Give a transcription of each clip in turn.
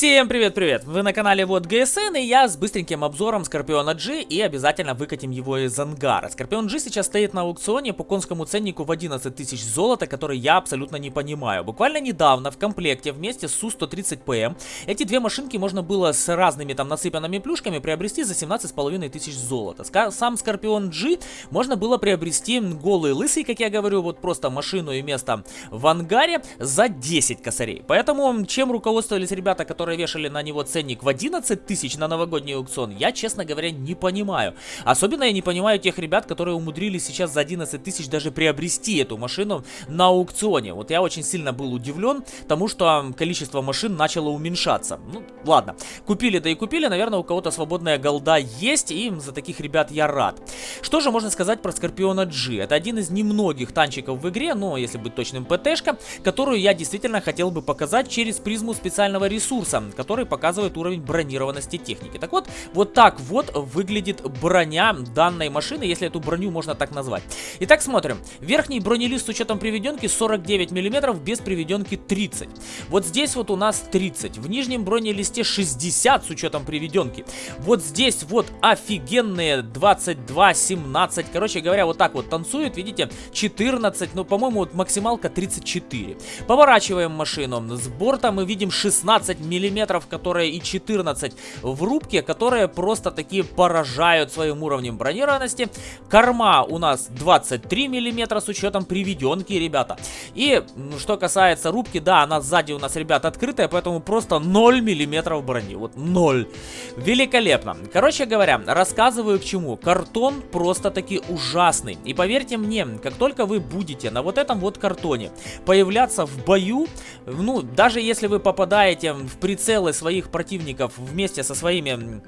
Всем привет-привет! Вы на канале Вот ГСН и я с быстреньким обзором Скорпиона G и обязательно выкатим его из ангара. Скорпион G сейчас стоит на аукционе по конскому ценнику в 11 тысяч золота, который я абсолютно не понимаю. Буквально недавно в комплекте вместе с Су-130ПМ эти две машинки можно было с разными там насыпанными плюшками приобрести за 17,5 тысяч золота. Сам Скорпион G можно было приобрести голый лысый, как я говорю, вот просто машину и место в ангаре за 10 косарей. Поэтому чем руководствовались ребята, которые вешали на него ценник в 11 тысяч на новогодний аукцион, я, честно говоря, не понимаю. Особенно я не понимаю тех ребят, которые умудрились сейчас за 11 тысяч даже приобрести эту машину на аукционе. Вот я очень сильно был удивлен тому, что количество машин начало уменьшаться. Ну, ладно. Купили, да и купили. Наверное, у кого-то свободная голда есть, и за таких ребят я рад. Что же можно сказать про Скорпиона G? Это один из немногих танчиков в игре, но, если быть точным, ПТшка, которую я действительно хотел бы показать через призму специального ресурса ресурса, который показывает уровень бронированности техники. Так вот, вот так вот выглядит броня данной машины, если эту броню можно так назвать. Итак, смотрим. Верхний бронелист с учетом приведенки 49 мм, без приведенки 30. Вот здесь вот у нас 30. В нижнем бронелисте 60 с учетом приведенки. Вот здесь вот офигенные 22, 17. Короче говоря, вот так вот танцует, видите, 14, ну, по-моему, вот максималка 34. Поворачиваем машину. С борта мы видим 16 миллиметров, которые и 14 в рубке, которые просто такие поражают своим уровнем бронированности. Корма у нас 23 миллиметра с учетом приведенки, ребята. И что касается рубки, да, она сзади у нас, ребят, открытая, поэтому просто 0 миллиметров брони. Вот 0. Великолепно. Короче говоря, рассказываю к чему. Картон просто-таки ужасный. И поверьте мне, как только вы будете на вот этом вот картоне появляться в бою, ну, даже если вы попадаете в прицелы своих противников вместе со своими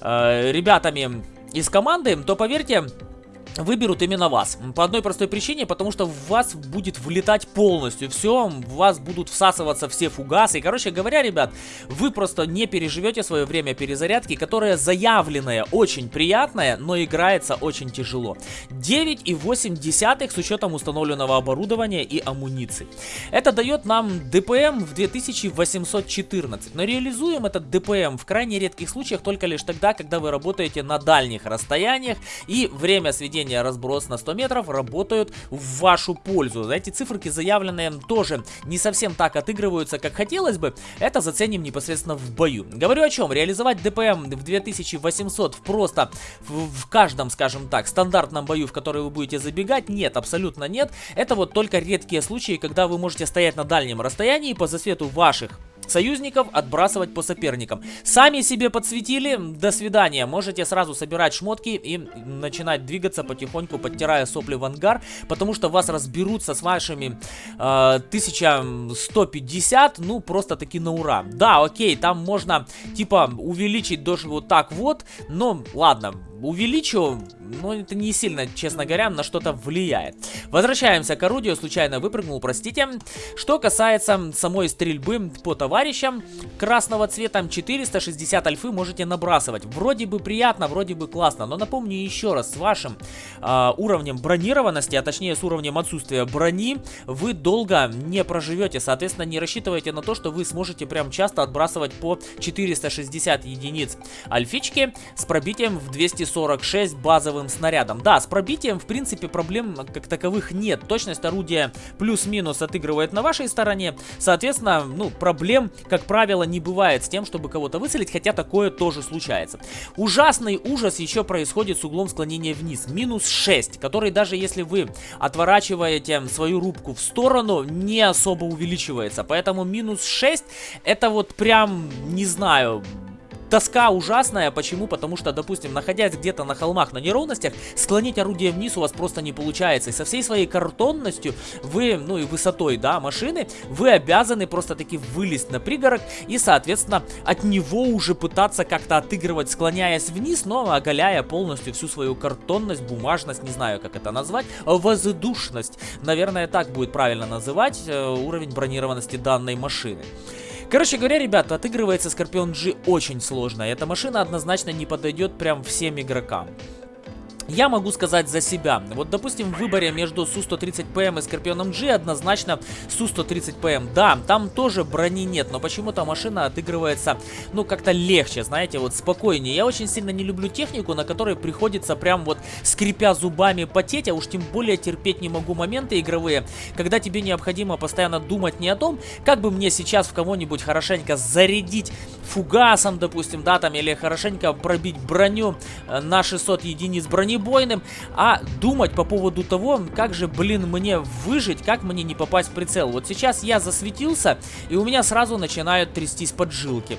э, ребятами из команды, то поверьте, выберут именно вас. По одной простой причине, потому что в вас будет влетать полностью все, в вас будут всасываться все фугасы. И, короче говоря, ребят, вы просто не переживете свое время перезарядки, которое заявленное очень приятное, но играется очень тяжело. 9,8 с учетом установленного оборудования и амуниции. Это дает нам ДПМ в 2814, но реализуем этот ДПМ в крайне редких случаях только лишь тогда, когда вы работаете на дальних расстояниях и время сведения наведения разброс на 100 метров работают в вашу пользу. Эти циферки заявленные тоже не совсем так отыгрываются, как хотелось бы. Это заценим непосредственно в бою. Говорю о чем? Реализовать ДПМ в 2800 просто в каждом, скажем так, стандартном бою, в который вы будете забегать? Нет, абсолютно нет. Это вот только редкие случаи, когда вы можете стоять на дальнем расстоянии по засвету ваших союзников отбрасывать по соперникам. Сами себе подсветили, до свидания. Можете сразу собирать шмотки и начинать двигаться потихоньку, подтирая сопли в ангар, потому что вас разберутся с вашими э, 1150, ну просто таки на ура. Да, окей, там можно типа увеличить даже вот так вот, но ладно, увеличу, но это не сильно, честно говоря, на что-то влияет. Возвращаемся к орудию, случайно выпрыгнул, простите. Что касается самой стрельбы по товарищам, красного цвета 460 альфы можете набрасывать. Вроде бы приятно, вроде бы классно, но напомню еще раз, с вашим э, уровнем бронированности, а точнее с уровнем отсутствия брони, вы долго не проживете, соответственно не рассчитывайте на то, что вы сможете прям часто отбрасывать по 460 единиц альфички с пробитием в 240 46 базовым снарядом. Да, с пробитием, в принципе, проблем как таковых нет. Точность орудия плюс-минус отыгрывает на вашей стороне. Соответственно, ну, проблем, как правило, не бывает с тем, чтобы кого-то выцелить, хотя такое тоже случается. Ужасный ужас еще происходит с углом склонения вниз. Минус 6, который даже если вы отворачиваете свою рубку в сторону, не особо увеличивается. Поэтому минус 6 это вот прям, не знаю, Тоска ужасная. Почему? Потому что, допустим, находясь где-то на холмах на неровностях, склонить орудие вниз у вас просто не получается. И со всей своей картонностью вы, ну и высотой, да, машины, вы обязаны просто таки вылезть на пригорок и, соответственно, от него уже пытаться как-то отыгрывать, склоняясь вниз, но оголяя полностью всю свою картонность, бумажность, не знаю, как это назвать, воздушность. Наверное, так будет правильно называть э, уровень бронированности данной машины. Короче говоря, ребята, отыгрывается Скорпион G очень сложно. Эта машина однозначно не подойдет прям всем игрокам. Я могу сказать за себя. Вот, допустим, в выборе между Су-130ПМ и Скорпионом G однозначно Су-130ПМ. Да, там тоже брони нет, но почему-то машина отыгрывается, ну, как-то легче, знаете, вот спокойнее. Я очень сильно не люблю технику, на которой приходится прям вот скрипя зубами потеть, а уж тем более терпеть не могу моменты игровые, когда тебе необходимо постоянно думать не о том, как бы мне сейчас в кого-нибудь хорошенько зарядить фугасом, допустим, да, там, или хорошенько пробить броню э, на 600 единиц брони, бронебойным, а думать по поводу того, как же, блин, мне выжить, как мне не попасть в прицел. Вот сейчас я засветился, и у меня сразу начинают трястись поджилки.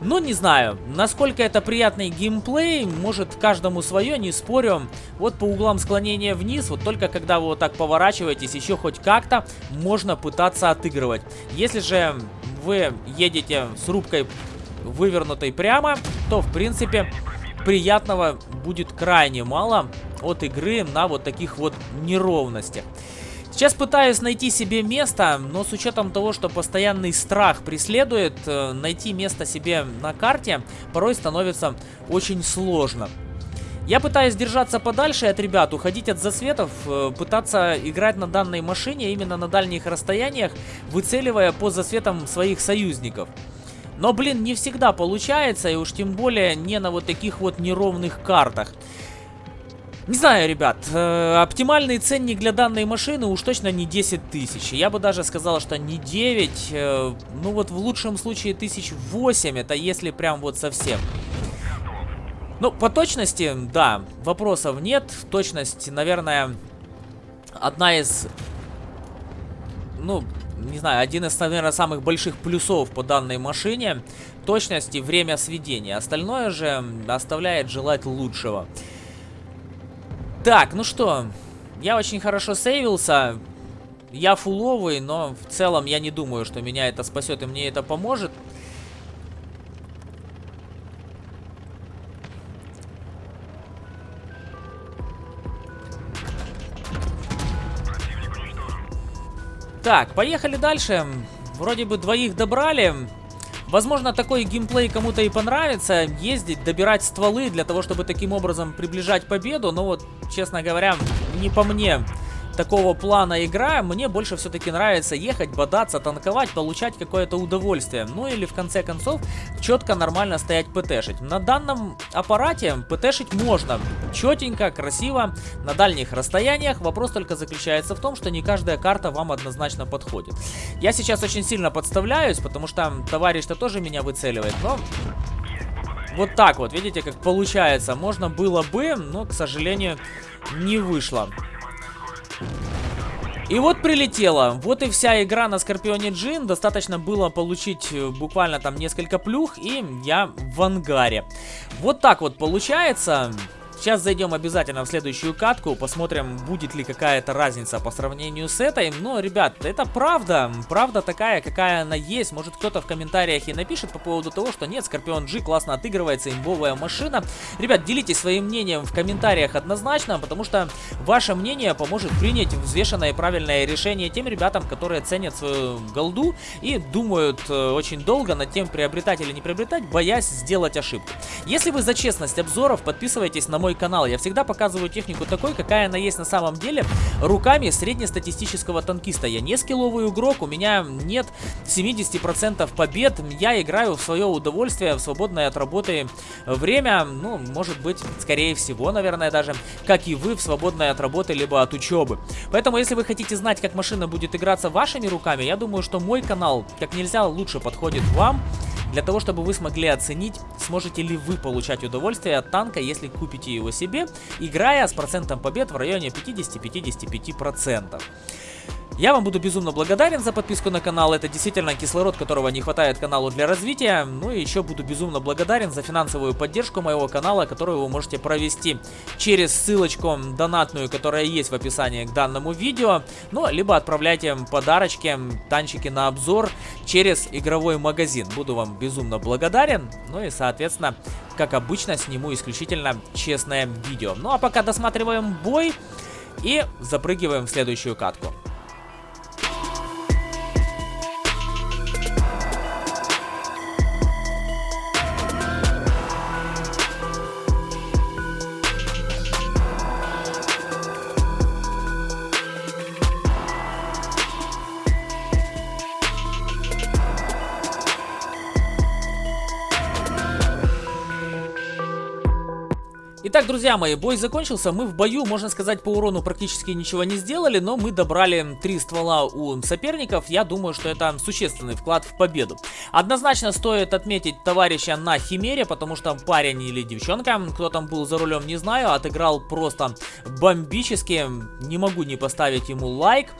Ну, не знаю, насколько это приятный геймплей, может каждому свое, не спорю. Вот по углам склонения вниз, вот только когда вы вот так поворачиваетесь, еще хоть как-то можно пытаться отыгрывать. Если же вы едете с рубкой вывернутой прямо, то в принципе приятного будет крайне мало от игры на вот таких вот неровностях. Сейчас пытаюсь найти себе место, но с учетом того, что постоянный страх преследует, э, найти место себе на карте порой становится очень сложно. Я пытаюсь держаться подальше от ребят, уходить от засветов, э, пытаться играть на данной машине именно на дальних расстояниях, выцеливая по засветам своих союзников. Но, блин, не всегда получается, и уж тем более не на вот таких вот неровных картах. Не знаю, ребят, э, оптимальный ценник для данной машины уж точно не 10 тысяч. Я бы даже сказал, что не 9, э, ну вот в лучшем случае тысяч 8, это если прям вот совсем. Ну, по точности, да, вопросов нет. Точность, наверное, одна из, ну, не знаю, один из, наверное, самых больших плюсов по данной машине. Точность и время сведения. Остальное же оставляет желать лучшего. Так, ну что, я очень хорошо сейвился. Я фуловый, но в целом я не думаю, что меня это спасет и мне это поможет. Так, поехали дальше. Вроде бы двоих добрали. Возможно, такой геймплей кому-то и понравится. Ездить, добирать стволы для того, чтобы таким образом приближать победу. Но вот, честно говоря, не по мне такого плана игра, мне больше все-таки нравится ехать, бодаться, танковать, получать какое-то удовольствие. Ну или в конце концов четко нормально стоять ПТшить. На данном аппарате ПТшить можно. Четенько, красиво, на дальних расстояниях. Вопрос только заключается в том, что не каждая карта вам однозначно подходит. Я сейчас очень сильно подставляюсь, потому что товарищ-то тоже меня выцеливает, но... Вот так вот, видите, как получается. Можно было бы, но, к сожалению, не вышло. И вот прилетело. Вот и вся игра на Скорпионе Джин. Достаточно было получить э, буквально там несколько плюх, и я в ангаре. Вот так вот получается. Сейчас зайдем обязательно в следующую катку, посмотрим, будет ли какая-то разница по сравнению с этой. Но, ребят, это правда, правда такая, какая она есть. Может кто-то в комментариях и напишет по поводу того, что нет, Скорпион G классно отыгрывается, имбовая машина. Ребят, делитесь своим мнением в комментариях однозначно, потому что ваше мнение поможет принять взвешенное и правильное решение тем ребятам, которые ценят свою голду и думают э, очень долго над тем, приобретать или не приобретать, боясь сделать ошибку. Если вы за честность обзоров, подписывайтесь на мой канал. Я всегда показываю технику такой, какая она есть на самом деле, руками среднестатистического танкиста. Я не скилловый игрок, у меня нет 70% побед, я играю в свое удовольствие, в свободное от работы время, ну, может быть, скорее всего, наверное, даже, как и вы, в свободное от работы, либо от учебы. Поэтому, если вы хотите знать, как машина будет играться вашими руками, я думаю, что мой канал как нельзя лучше подходит вам для того, чтобы вы смогли оценить, сможете ли вы получать удовольствие от танка, если купите его себе, играя с процентом побед в районе 50-55%. Я вам буду безумно благодарен за подписку на канал, это действительно кислород, которого не хватает каналу для развития. Ну и еще буду безумно благодарен за финансовую поддержку моего канала, которую вы можете провести через ссылочку донатную, которая есть в описании к данному видео. Ну, либо отправляйте подарочки, танчики на обзор через игровой магазин. Буду вам безумно благодарен. Ну и, соответственно, как обычно, сниму исключительно честное видео. Ну а пока досматриваем бой и запрыгиваем в следующую катку. Итак, друзья мои, бой закончился. Мы в бою, можно сказать, по урону практически ничего не сделали, но мы добрали три ствола у соперников. Я думаю, что это существенный вклад в победу. Однозначно стоит отметить товарища на Химере, потому что парень или девчонка, кто там был за рулем, не знаю, отыграл просто бомбически. Не могу не поставить ему лайк.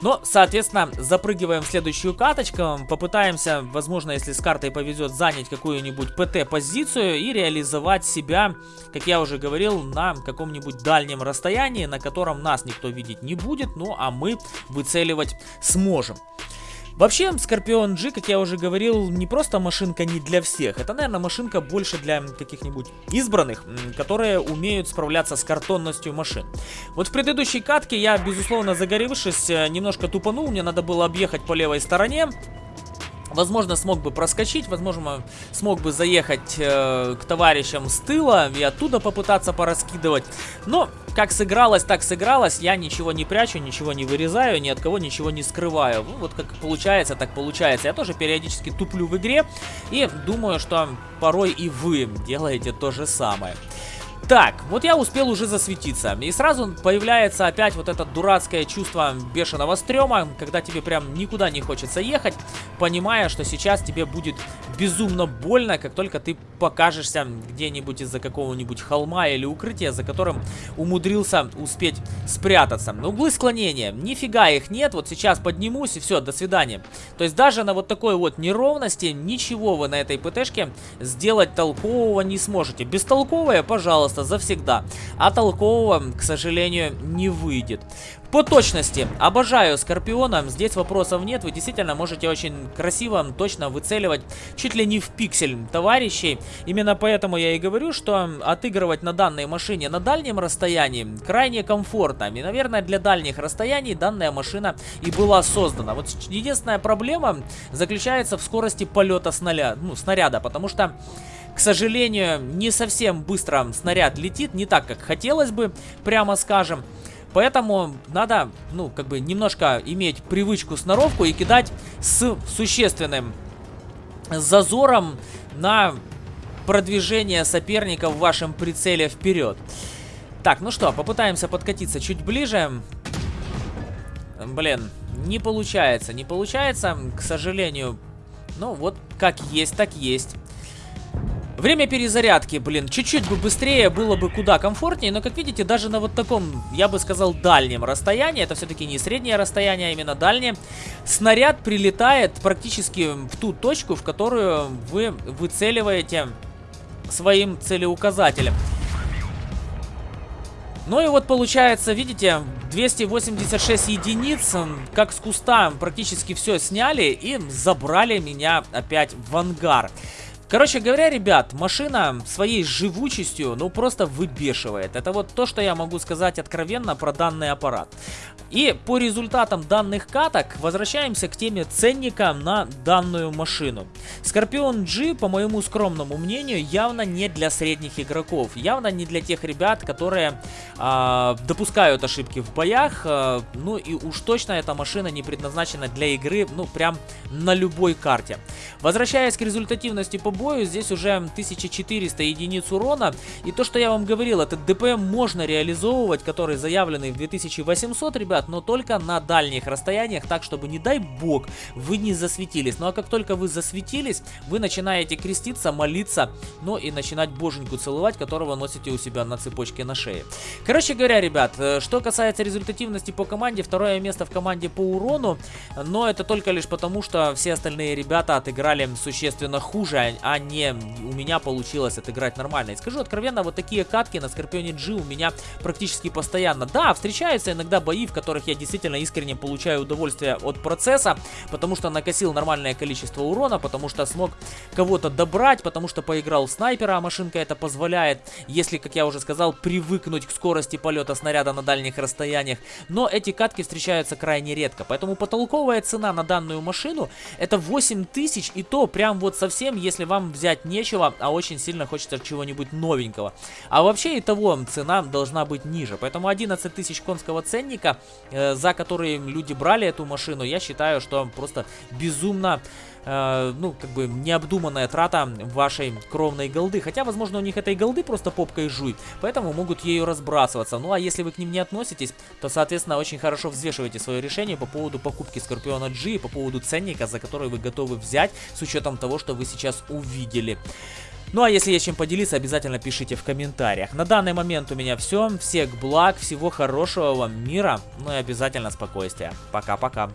Но, соответственно, запрыгиваем в следующую каточку, попытаемся, возможно, если с картой повезет, занять какую-нибудь ПТ-позицию и реализовать себя, как я уже говорил, на каком-нибудь дальнем расстоянии, на котором нас никто видеть не будет, ну а мы выцеливать сможем. Вообще, Скорпион G, как я уже говорил, не просто машинка не для всех. Это, наверное, машинка больше для каких-нибудь избранных, которые умеют справляться с картонностью машин. Вот в предыдущей катке я, безусловно, загоревшись, э, немножко тупанул. Мне надо было объехать по левой стороне. Возможно, смог бы проскочить, возможно, смог бы заехать э, к товарищам с тыла и оттуда попытаться пораскидывать. Но, как сыгралось, так сыгралось. Я ничего не прячу, ничего не вырезаю, ни от кого ничего не скрываю. Ну, вот как получается, так получается. Я тоже периодически туплю в игре и думаю, что порой и вы делаете то же самое. Так, вот я успел уже засветиться. И сразу появляется опять вот это дурацкое чувство бешеного стрёма, когда тебе прям никуда не хочется ехать, понимая, что сейчас тебе будет безумно больно, как только ты покажешься где-нибудь из-за какого-нибудь холма или укрытия, за которым умудрился успеть спрятаться. Углы склонения, нифига их нет, вот сейчас поднимусь и все, до свидания. То есть даже на вот такой вот неровности ничего вы на этой ПТшке сделать толкового не сможете. Бестолковое, пожалуйста, просто завсегда. А толкового, к сожалению, не выйдет. По точности, обожаю Скорпиона, здесь вопросов нет, вы действительно можете очень красиво, точно выцеливать чуть ли не в пиксель товарищей. Именно поэтому я и говорю, что отыгрывать на данной машине на дальнем расстоянии крайне комфортно. И, наверное, для дальних расстояний данная машина и была создана. Вот единственная проблема заключается в скорости полета снаряда, ну, снаряда потому что к сожалению, не совсем быстро снаряд летит, не так, как хотелось бы, прямо скажем. Поэтому надо, ну, как бы немножко иметь привычку сноровку и кидать с существенным зазором на продвижение соперника в вашем прицеле вперед. Так, ну что, попытаемся подкатиться чуть ближе. Блин, не получается, не получается, к сожалению. Ну, вот как есть, так есть. Время перезарядки, блин, чуть-чуть бы быстрее, было бы куда комфортнее, но, как видите, даже на вот таком, я бы сказал, дальнем расстоянии, это все-таки не среднее расстояние, а именно дальнее, снаряд прилетает практически в ту точку, в которую вы выцеливаете своим целеуказателем. Ну и вот получается, видите, 286 единиц, как с куста, практически все сняли и забрали меня опять в ангар. Короче говоря, ребят, машина своей живучестью, ну, просто выбешивает. Это вот то, что я могу сказать откровенно про данный аппарат. И по результатам данных каток возвращаемся к теме ценника на данную машину. Скорпион G, по моему скромному мнению, явно не для средних игроков. Явно не для тех ребят, которые э, допускают ошибки в боях. Э, ну и уж точно эта машина не предназначена для игры, ну, прям на любой карте. Возвращаясь к результативности по бою, здесь уже 1400 единиц урона. И то, что я вам говорил, этот ДПМ можно реализовывать, который заявленный в 2800, ребят, но только на дальних расстояниях, так, чтобы, не дай бог, вы не засветились. Ну а как только вы засветились, вы начинаете креститься, молиться, ну и начинать боженьку целовать, которого носите у себя на цепочке на шее. Короче говоря, ребят, э, что касается результативности по команде, второе место в команде по урону, но это только лишь потому, что все остальные ребята отыграли существенно хуже, а не у меня получилось отыграть нормально. И скажу откровенно, вот такие катки на Скорпионе G у меня практически постоянно. Да, встречаются иногда бои, в которых я действительно искренне получаю удовольствие от процесса, потому что накосил нормальное количество урона, потому что смог кого-то добрать, потому что поиграл в снайпера, а машинка это позволяет, если, как я уже сказал, привыкнуть к скорости полета снаряда на дальних расстояниях. Но эти катки встречаются крайне редко, поэтому потолковая цена на данную машину это 8000 и то прям вот совсем, если вам взять нечего, а очень сильно хочется чего-нибудь новенького. А вообще и того цена должна быть ниже. Поэтому 11 тысяч конского ценника за которые люди брали эту машину, я считаю, что просто безумно э, ну, как бы необдуманная трата вашей кровной голды. Хотя, возможно, у них этой голды просто попкой жуй, поэтому могут ею разбрасываться. Ну, а если вы к ним не относитесь, то, соответственно, очень хорошо взвешивайте свое решение по поводу покупки Скорпиона G и по поводу ценника, за который вы готовы взять, с учетом того, что вы сейчас увидели. Ну а если есть чем поделиться, обязательно пишите в комментариях. На данный момент у меня все. Всех благ, всего хорошего вам мира, ну и обязательно спокойствия. Пока-пока.